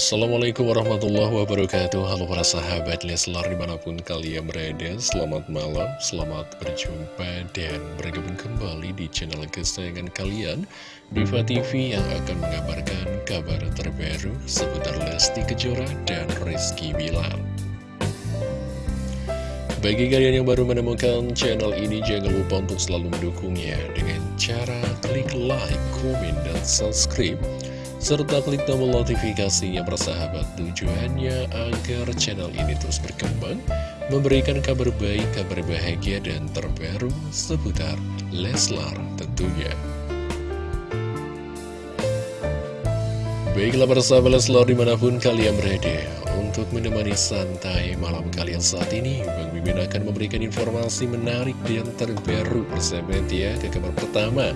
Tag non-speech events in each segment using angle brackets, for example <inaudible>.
Assalamualaikum warahmatullahi wabarakatuh. Halo para sahabat Leslar di mana pun kalian berada Selamat malam, selamat berjumpa dan bergabung kembali di channel kesayangan kalian Diva TV yang akan mengabarkan kabar terbaru seputar Lesti Kejora dan Rizky Bilar. Bagi kalian yang baru menemukan channel ini jangan lupa untuk selalu mendukungnya Dengan cara klik like, komen, dan subscribe serta klik tombol notifikasi yang bersahabat tujuannya agar channel ini terus berkembang, memberikan kabar baik, kabar bahagia, dan terbaru seputar Leslar tentunya. Baiklah persahabat Leslar di mana pun kalian berada Untuk menemani santai malam kalian saat ini Bang Mimin akan memberikan informasi menarik dan terbaru persahabat ya Ke kabar pertama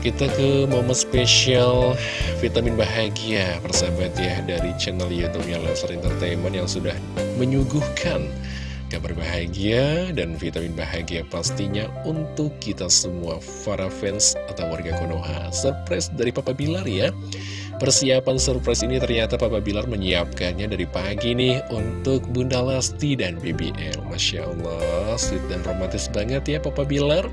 kita ke momen spesial vitamin bahagia persahabat ya dari channel youtube-nya Leslar Entertainment yang sudah menyuguhkan kabar bahagia dan vitamin bahagia pastinya untuk kita semua para fans atau warga Konoha. Surprise dari Papa Bilar ya. Persiapan surprise ini ternyata Papa Bilar menyiapkannya dari pagi nih untuk Bunda Lesti dan BBL. Masya Allah, sweet dan romantis banget ya Papa Bilar.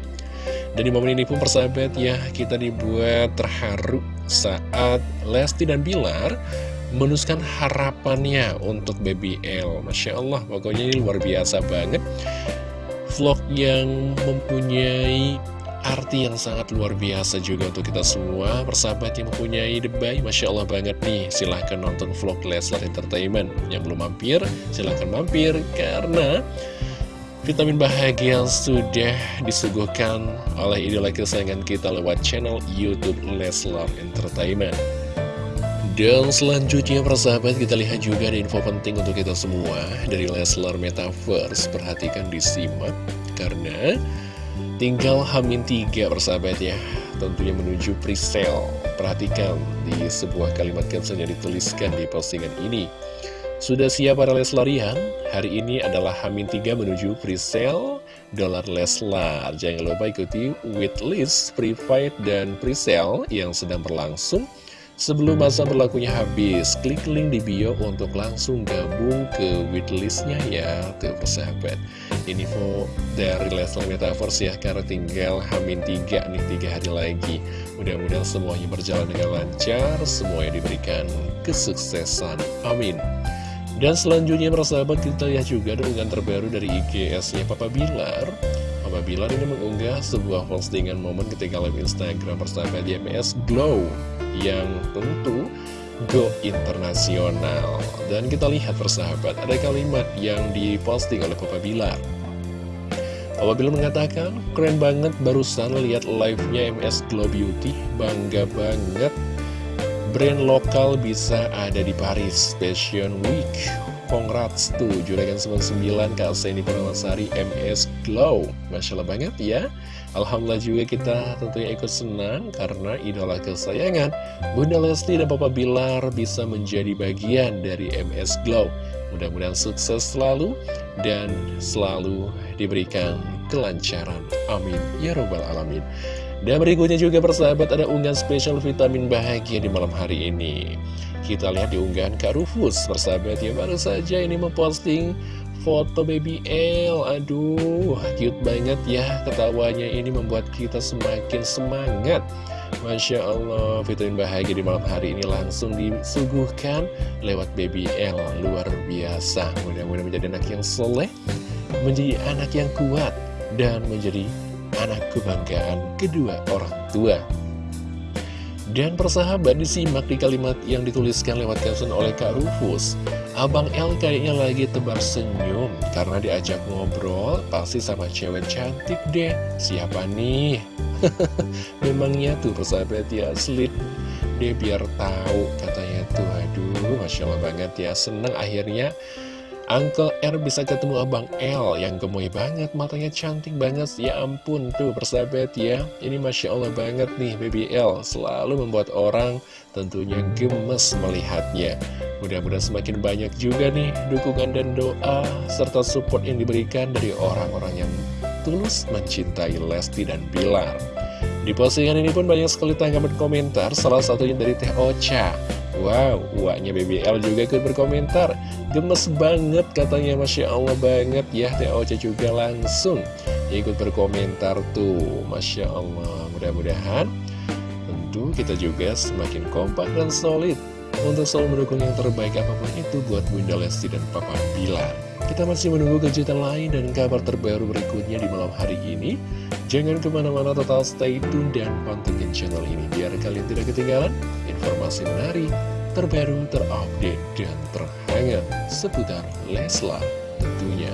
Dan di momen ini pun persahabat ya kita dibuat terharu saat Lesti dan Bilar menuskan harapannya untuk BBL Masya Allah pokoknya ini luar biasa banget. Vlog yang mempunyai arti yang sangat luar biasa juga untuk kita semua. Persahabat yang mempunyai debay Masya Allah banget nih. Silahkan nonton vlog Leslar Entertainment. Yang belum mampir silahkan mampir. Karena Vitamin bahagia yang sudah disuguhkan oleh idola kesayangan kita lewat channel Youtube Leslar Entertainment. Dan selanjutnya persahabat kita lihat juga ada info penting untuk kita semua dari Leslar Metaverse. Perhatikan disimak karena tinggal Hamin 3 persahabat ya. Tentunya menuju presale. Perhatikan di sebuah kalimat caption yang dituliskan di postingan ini. Sudah siap para Leslarian? Hari ini adalah Hamin 3 menuju presale dolar Leslar. Jangan lupa ikuti waitlist, private, dan presale yang sedang berlangsung. Sebelum masa berlakunya habis, klik link di bio untuk langsung gabung ke waitlistnya ya, tuh persahabat. Info dari Leslar Metaverse ya, karena tinggal Hamin 3 nih, 3 hari lagi. Mudah-mudahan semuanya berjalan dengan lancar, semuanya diberikan kesuksesan. Amin. Dan selanjutnya persahabat kita lihat juga unggahan terbaru dari IGS-nya Papa Bilar. Papa Bilar ini mengunggah sebuah postingan momen ketika live Instagram persahabat MS Glow Yang tentu go internasional. Dan kita lihat persahabat ada kalimat yang diposting oleh Papa Bilar. Papa Bilar mengatakan keren banget barusan lihat live-nya MS Glow Beauty Bangga banget brand lokal bisa ada di Paris. Fashion Week. Congrats tuh Juragan 99 Kak Seni Purnamasari MS Glow. Masya Allah banget ya. Alhamdulillah juga kita tentunya ikut senang Karena idola kesayangan Bunda Lesti dan Papa Bilar bisa menjadi bagian dari MS Glow. Mudah-mudahan sukses selalu Dan selalu diberikan kelancaran. Amin. Ya Robbal Alamin dan berikutnya juga persahabat ada unggahan spesial vitamin bahagia di malam hari ini. Kita lihat di unggahan Kak Rufus persahabat ya baru saja ini memposting foto baby L. Aduh cute banget ya ketawanya ini membuat kita semakin semangat. Masya Allah vitamin bahagia di malam hari ini langsung disuguhkan lewat baby L Luar biasa. Mudah-mudahan menjadi anak yang soleh Menjadi anak yang kuat dan menjadi anak kebanggaan kedua orang tua. Dan persahabat disimak di kalimat yang dituliskan lewat caption oleh Kak Rufus. Abang L kayaknya lagi tebar senyum karena diajak ngobrol pasti sama cewek cantik deh. Siapa nih? <laughs> Memangnya tuh persahabat ya slit deh biar tahu katanya tuh. Aduh Masya Allah banget ya seneng akhirnya Uncle R bisa ketemu Abang L yang gemoy banget, matanya cantik banget, ya ampun tuh persahabat ya. Ini Masya Allah banget nih Baby L, selalu membuat orang tentunya gemes melihatnya. Mudah-mudahan semakin banyak juga nih dukungan dan doa serta support yang diberikan dari orang-orang yang tulus mencintai Lesti dan Bilar. Di postingan ini pun banyak sekali tanggapan komentar, salah satunya dari Teh Ocha. Wow, uaknya BBL juga ikut berkomentar. Gemes banget katanya Masya Allah banget ya TOC juga langsung ikut berkomentar tuh Masya Allah. Mudah-mudahan tentu kita juga semakin kompak dan solid Untuk selalu mendukung yang terbaik apa pun itu buat Bunda Lesti dan Papa Bilar Kita masih menunggu kejutan lain dan kabar terbaru berikutnya di malam hari ini Jangan ke mana-mana total stay tune dan pantengin channel ini Biar kalian tidak ketinggalan informasi menarik, terbaru, terupdate, dan terhangat seputar Leslar tentunya.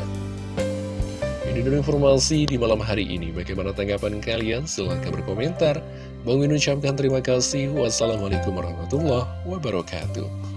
Ini dulu informasi di malam hari ini. Bagaimana tanggapan kalian? Silahkan berkomentar. Bang Min ucapkan terima kasih. Wassalamualaikum warahmatullahi wabarakatuh.